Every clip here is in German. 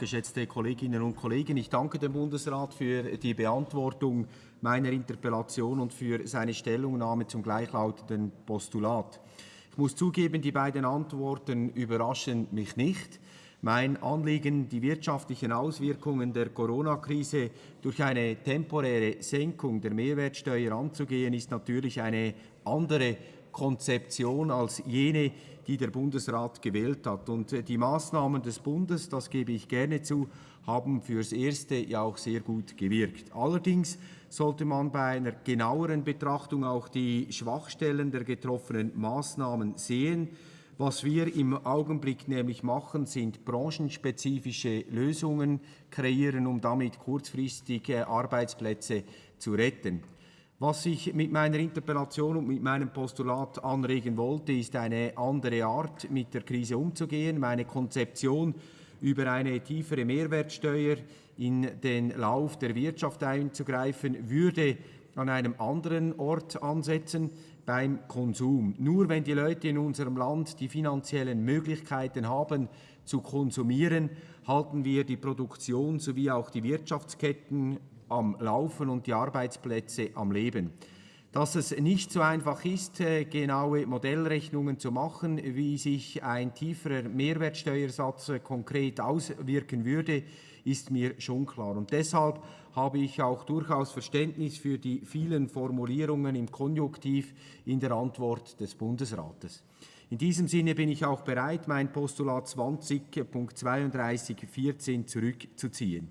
geschätzte Kolleginnen und Kollegen. Ich danke dem Bundesrat für die Beantwortung meiner Interpellation und für seine Stellungnahme zum gleichlautenden Postulat. Ich muss zugeben, die beiden Antworten überraschen mich nicht. Mein Anliegen, die wirtschaftlichen Auswirkungen der Corona-Krise durch eine temporäre Senkung der Mehrwertsteuer anzugehen, ist natürlich eine andere Konzeption als jene, die der Bundesrat gewählt hat. Und äh, die Maßnahmen des Bundes, das gebe ich gerne zu, haben fürs Erste ja auch sehr gut gewirkt. Allerdings sollte man bei einer genaueren Betrachtung auch die Schwachstellen der getroffenen Maßnahmen sehen. Was wir im Augenblick nämlich machen, sind branchenspezifische Lösungen kreieren, um damit kurzfristige Arbeitsplätze zu retten. Was ich mit meiner Interpellation und mit meinem Postulat anregen wollte, ist eine andere Art, mit der Krise umzugehen. Meine Konzeption über eine tiefere Mehrwertsteuer in den Lauf der Wirtschaft einzugreifen, würde an einem anderen Ort ansetzen, beim Konsum. Nur wenn die Leute in unserem Land die finanziellen Möglichkeiten haben, zu konsumieren, halten wir die Produktion sowie auch die Wirtschaftsketten am Laufen und die Arbeitsplätze am Leben. Dass es nicht so einfach ist, äh, genaue Modellrechnungen zu machen, wie sich ein tieferer Mehrwertsteuersatz äh, konkret auswirken würde, ist mir schon klar. Und deshalb habe ich auch durchaus Verständnis für die vielen Formulierungen im Konjunktiv in der Antwort des Bundesrates. In diesem Sinne bin ich auch bereit, mein Postulat 20.32.14 zurückzuziehen.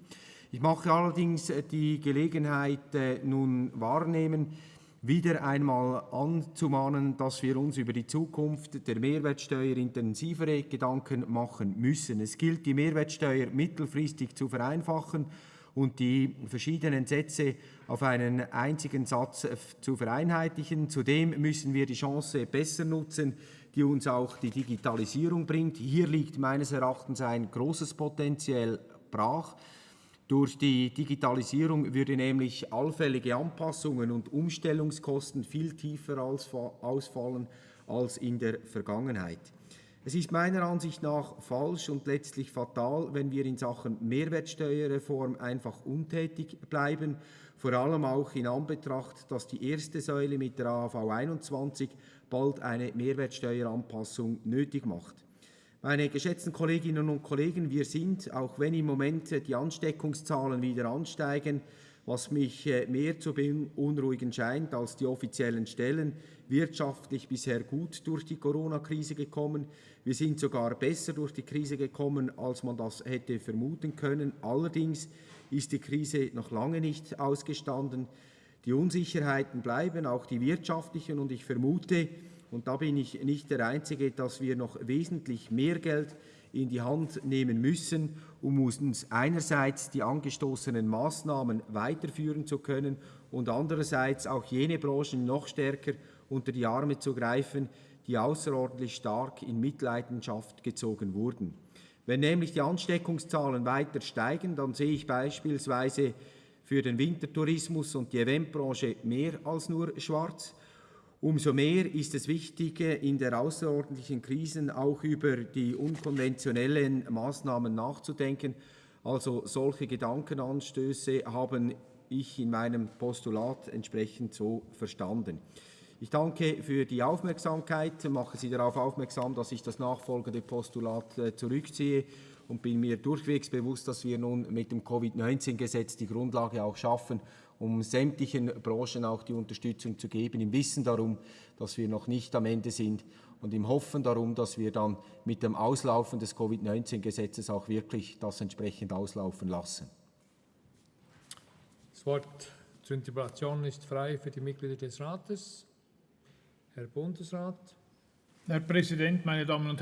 Ich mache allerdings äh, die Gelegenheit äh, nun wahrnehmen, wieder einmal anzumahnen, dass wir uns über die Zukunft der Mehrwertsteuer intensivere Gedanken machen müssen. Es gilt, die Mehrwertsteuer mittelfristig zu vereinfachen und die verschiedenen Sätze auf einen einzigen Satz äh, zu vereinheitlichen. Zudem müssen wir die Chance besser nutzen, die uns auch die Digitalisierung bringt. Hier liegt meines Erachtens ein großes Potenzial brach. Durch die Digitalisierung würde nämlich allfällige Anpassungen und Umstellungskosten viel tiefer ausfallen als in der Vergangenheit. Es ist meiner Ansicht nach falsch und letztlich fatal, wenn wir in Sachen Mehrwertsteuerreform einfach untätig bleiben, vor allem auch in Anbetracht, dass die erste Säule mit der AV 21 bald eine Mehrwertsteueranpassung nötig macht. Meine geschätzten Kolleginnen und Kollegen, wir sind, auch wenn im Moment die Ansteckungszahlen wieder ansteigen, was mich äh, mehr zu beunruhigen scheint als die offiziellen Stellen, wirtschaftlich bisher gut durch die Corona-Krise gekommen. Wir sind sogar besser durch die Krise gekommen, als man das hätte vermuten können. Allerdings ist die Krise noch lange nicht ausgestanden. Die Unsicherheiten bleiben, auch die wirtschaftlichen, und ich vermute, und da bin ich nicht der Einzige, dass wir noch wesentlich mehr Geld in die Hand nehmen müssen, um uns einerseits die angestoßenen Maßnahmen weiterführen zu können und andererseits auch jene Branchen noch stärker unter die Arme zu greifen, die außerordentlich stark in Mitleidenschaft gezogen wurden. Wenn nämlich die Ansteckungszahlen weiter steigen, dann sehe ich beispielsweise für den Wintertourismus und die Eventbranche mehr als nur schwarz. Umso mehr ist es wichtig, in der außerordentlichen Krisen auch über die unkonventionellen Maßnahmen nachzudenken. Also solche Gedankenanstöße haben ich in meinem Postulat entsprechend so verstanden. Ich danke für die Aufmerksamkeit, mache Sie darauf aufmerksam, dass ich das nachfolgende Postulat äh, zurückziehe und bin mir durchwegs bewusst, dass wir nun mit dem Covid-19-Gesetz die Grundlage auch schaffen, um sämtlichen Branchen auch die Unterstützung zu geben, im Wissen darum, dass wir noch nicht am Ende sind und im Hoffen darum, dass wir dann mit dem Auslaufen des Covid-19-Gesetzes auch wirklich das entsprechend auslaufen lassen. Das Wort zur Interpellation ist frei für die Mitglieder des Rates. Herr Bundesrat. Herr Präsident, meine Damen und